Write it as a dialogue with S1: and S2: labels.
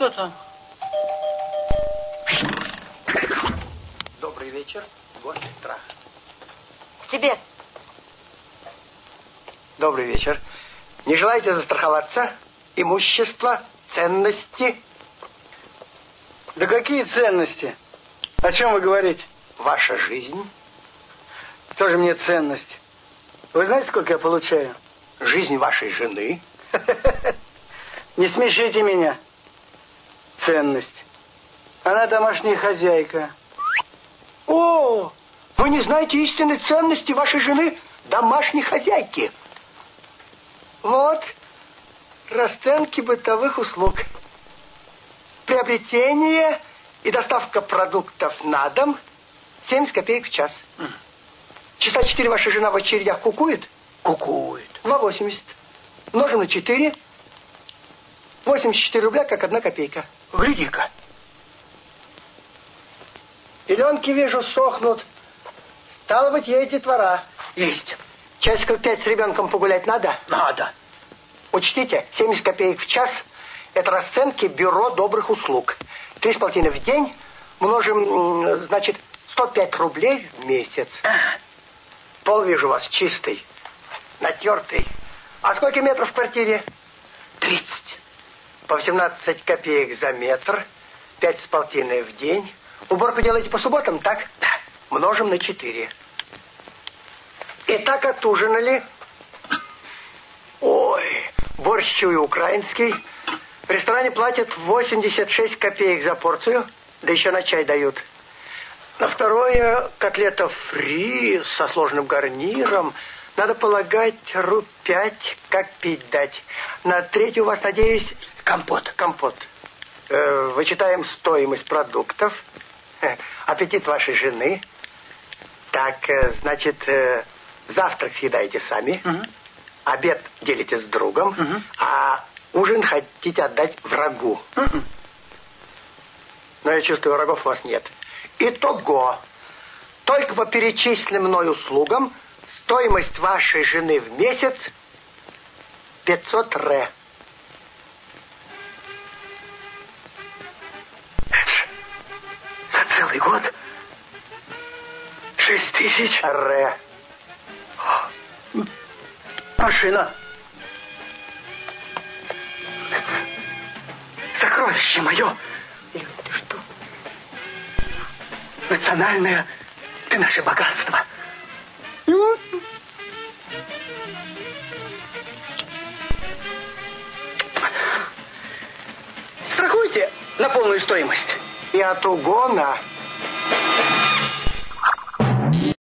S1: Пожалуйста.
S2: Добрый вечер, гость страх.
S3: К тебе.
S2: Добрый вечер. Не желаете застраховаться? Имущество, ценности?
S1: Да какие ценности? О чем вы говорите?
S2: Ваша жизнь?
S1: Тоже мне ценность. Вы знаете, сколько я получаю?
S2: Жизнь вашей жены?
S1: Не смешите меня. Ценность. Она домашняя хозяйка.
S2: О, вы не знаете истинной ценности вашей жены, домашней хозяйки. Вот расценки бытовых услуг. Приобретение и доставка продуктов на дом 70 копеек в час. Часа 4 ваша жена в очередях кукует? Кукует. 2,80. Множим на 4. 84 рубля, как одна копейка. Гляди-ка. Пеленки, вижу, сохнут. Стало быть, едете двора.
S1: Есть.
S2: Часиков пять с ребенком погулять надо?
S1: Надо.
S2: Учтите, 70 копеек в час – это расценки бюро добрых услуг. Три с полтиной в день множим, значит, 105 рублей в месяц. Пол вижу вас чистый, натертый. А сколько метров в квартире? 30. По 18 копеек за метр, пять с полтиной в день. Уборку делаете по субботам, так? Да. Множим на 4. Итак, отужинали. Ой, борщ чую украинский. В ресторане платят 86 копеек за порцию, да еще на чай дают. На второе котлета фри со сложным гарниром. Надо полагать, руб пять, как пить дать. На третью у вас, надеюсь, компот. Компот. Э, вычитаем стоимость продуктов. Э, аппетит вашей жены. Так, э, значит, э, завтрак съедаете сами.
S1: Угу.
S2: Обед делите с другом.
S1: Угу.
S2: А ужин хотите отдать врагу.
S1: Угу.
S2: Но я чувствую, врагов у вас нет. Итого, только по перечисленным мной услугам стоимость вашей жены в месяц 500 ре.
S1: За целый год? Шесть тысяч?
S2: Ре.
S1: Машина. Сокровище мое.
S2: Илюх, ты что?
S1: Национальное ты наше богатство.
S2: Страхуйте на полную стоимость. И от угона